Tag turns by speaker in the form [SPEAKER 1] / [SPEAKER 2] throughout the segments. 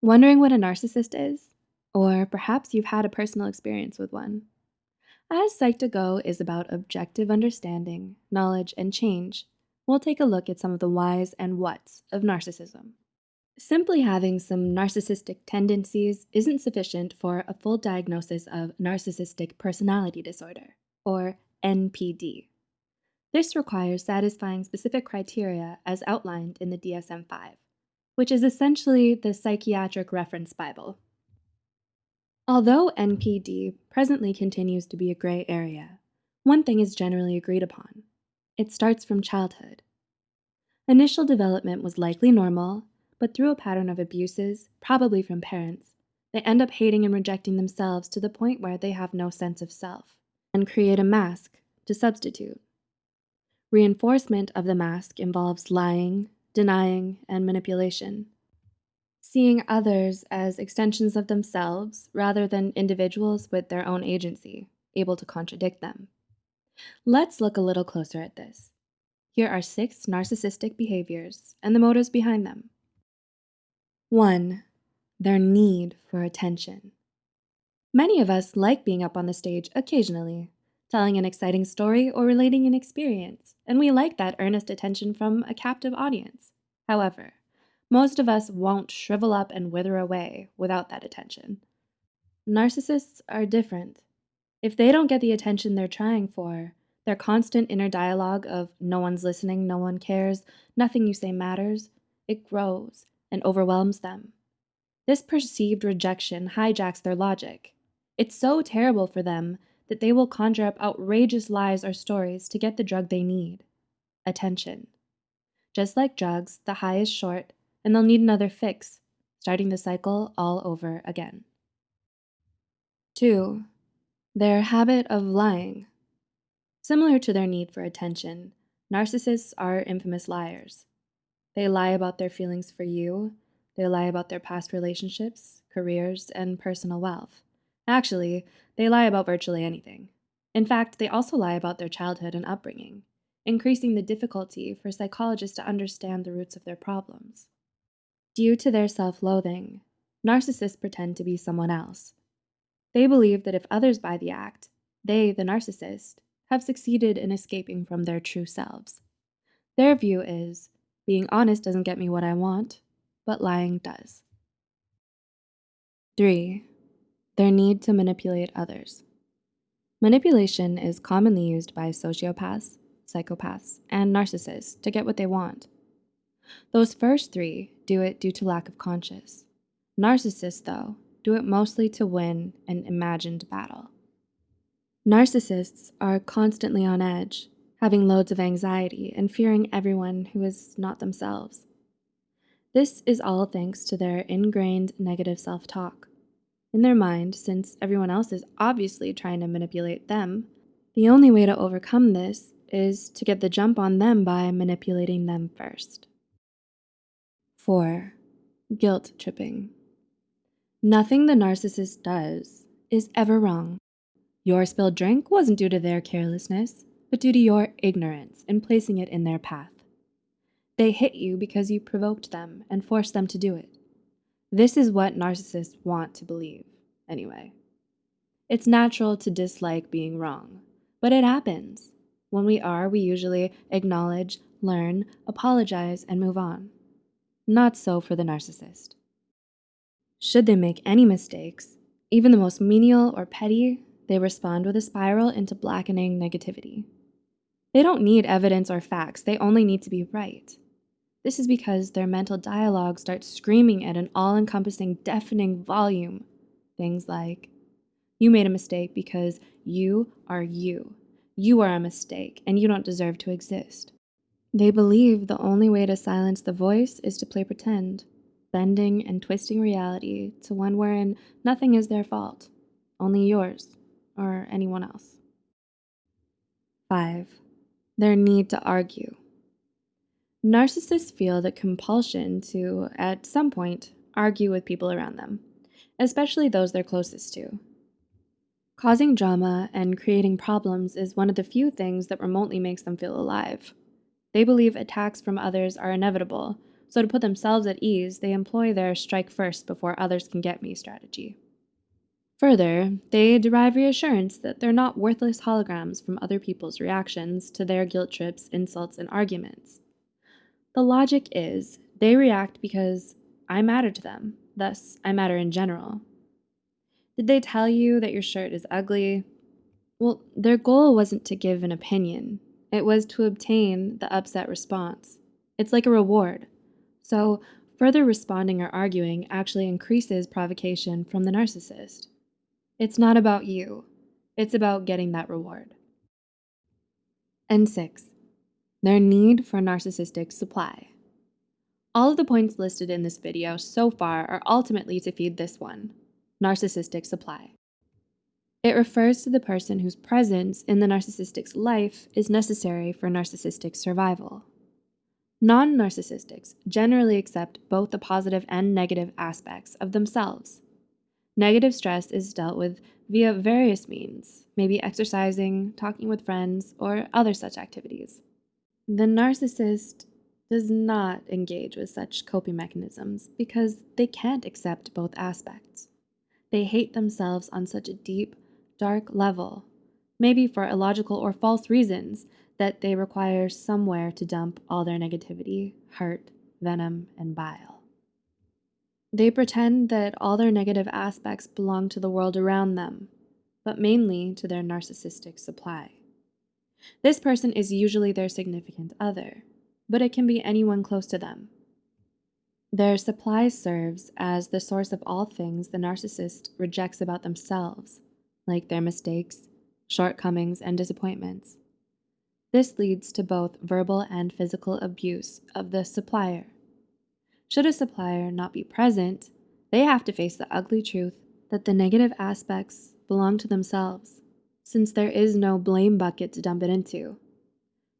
[SPEAKER 1] Wondering what a narcissist is? Or perhaps you've had a personal experience with one. As Psych2Go is about objective understanding, knowledge, and change, we'll take a look at some of the whys and whats of narcissism. Simply having some narcissistic tendencies isn't sufficient for a full diagnosis of narcissistic personality disorder, or NPD. This requires satisfying specific criteria as outlined in the DSM 5, which is essentially the psychiatric reference Bible. Although NPD presently continues to be a gray area, one thing is generally agreed upon it starts from childhood. Initial development was likely normal, but through a pattern of abuses, probably from parents, they end up hating and rejecting themselves to the point where they have no sense of self and create a mask to substitute. Reinforcement of the mask involves lying, denying, and manipulation. Seeing others as extensions of themselves rather than individuals with their own agency, able to contradict them. Let's look a little closer at this. Here are six narcissistic behaviors and the motives behind them. 1. Their need for attention. Many of us like being up on the stage occasionally, telling an exciting story or relating an experience, and we like that earnest attention from a captive audience. However, most of us won't shrivel up and wither away without that attention. Narcissists are different. If they don't get the attention they're trying for, their constant inner dialogue of no one's listening, no one cares, nothing you say matters, it grows and overwhelms them. This perceived rejection hijacks their logic. It's so terrible for them that they will conjure up outrageous lies or stories to get the drug they need attention. Just like drugs, the high is short and they'll need another fix, starting the cycle all over again. 2. Their habit of lying. Similar to their need for attention, narcissists are infamous liars. They lie about their feelings for you, they lie about their past relationships, careers, and personal wealth. Actually, they lie about virtually anything. In fact, they also lie about their childhood and upbringing, increasing the difficulty for psychologists to understand the roots of their problems. Due to their self loathing, narcissists pretend to be someone else. They believe that if others buy the act, they, the narcissist, have succeeded in escaping from their true selves. Their view is being honest doesn't get me what I want, but lying does. 3 their need to manipulate others. Manipulation is commonly used by sociopaths, psychopaths, and narcissists to get what they want. Those first three do it due to lack of conscience. Narcissists, though, do it mostly to win an imagined battle. Narcissists are constantly on edge, having loads of anxiety and fearing everyone who is not themselves. This is all thanks to their ingrained negative self talk. In their mind, since everyone else is obviously trying to manipulate them, the only way to overcome this is to get the jump on them by manipulating them first. 4. Guilt tripping. Nothing the narcissist does is ever wrong. Your spilled drink wasn't due to their carelessness, but due to your ignorance in placing it in their path. They hit you because you provoked them and forced them to do it. This is what narcissists want to believe, anyway. It's natural to dislike being wrong, but it happens. When we are, we usually acknowledge, learn, apologize, and move on. Not so for the narcissist. Should they make any mistakes, even the most menial or petty, they respond with a spiral into blackening negativity. They don't need evidence or facts, they only need to be right. This is because their mental dialogue starts screaming at an all encompassing, deafening volume. Things like, You made a mistake because you are you. You are a mistake, and you don't deserve to exist. They believe the only way to silence the voice is to play pretend, bending and twisting reality to one wherein nothing is their fault, only yours or anyone else. 5. Their need to argue. Narcissists feel the compulsion to, at some point, argue with people around them, especially those they're closest to. Causing drama and creating problems is one of the few things that remotely makes them feel alive. They believe attacks from others are inevitable, So, to put themselves at ease, they employ their strike first before others can get me strategy. Further, they derive reassurance that they're not worthless holograms from other people's reactions to their guilt trips, insults, and arguments. The logic is they react because I matter to them, thus, I matter in general. Did they tell you that your shirt is ugly? Well, their goal wasn't to give an opinion, it was to obtain the upset response. It's like a reward. So, further responding or arguing actually increases provocation from the narcissist. It's not about you, it's about getting that reward. And six, their need for narcissistic supply. All of the points listed in this video so far are ultimately to feed this one narcissistic supply. It refers to the person whose presence in the narcissistic's life is necessary for narcissistic survival. Non narcissistics generally accept both the positive and negative aspects of themselves. Negative stress is dealt with via various means, maybe exercising, talking with friends, or other such activities. The narcissist does not engage with such coping mechanisms because they can't accept both aspects. They hate themselves on such a deep, dark level, maybe for illogical or false reasons, that they require somewhere to dump all their negativity, hurt, venom, and bile. They pretend that all their negative aspects belong to the world around them, but mainly to their narcissistic supply. This person is usually their significant other, but it can be anyone close to them. Their supply serves as the source of all things the narcissist rejects about themselves, like their mistakes, shortcomings, and disappointments. This leads to both verbal and physical abuse of the supplier. Should a supplier not be present, they have to face the ugly truth that the negative aspects belong to themselves, since there is no blame bucket to dump it into.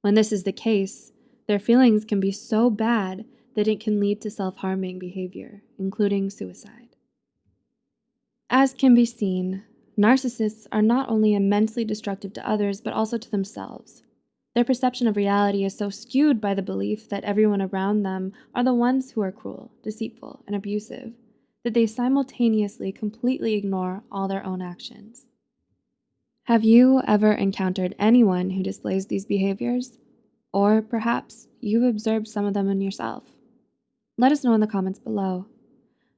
[SPEAKER 1] When this is the case, their feelings can be so bad that it can lead to self harming behavior, including suicide. As can be seen, narcissists are not only immensely destructive to others, but also to themselves. Their perception of reality is so skewed by the belief that everyone around them are the ones who are cruel, deceitful, and abusive that they simultaneously completely ignore all their own actions. Have you ever encountered anyone who displays these behaviors? Or perhaps you've observed some of them in yourself. Let us know in the comments below.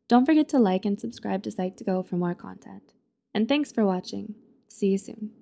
[SPEAKER 1] Don't forget to like and subscribe to Psych2Go for more content. And thanks for watching. See you soon.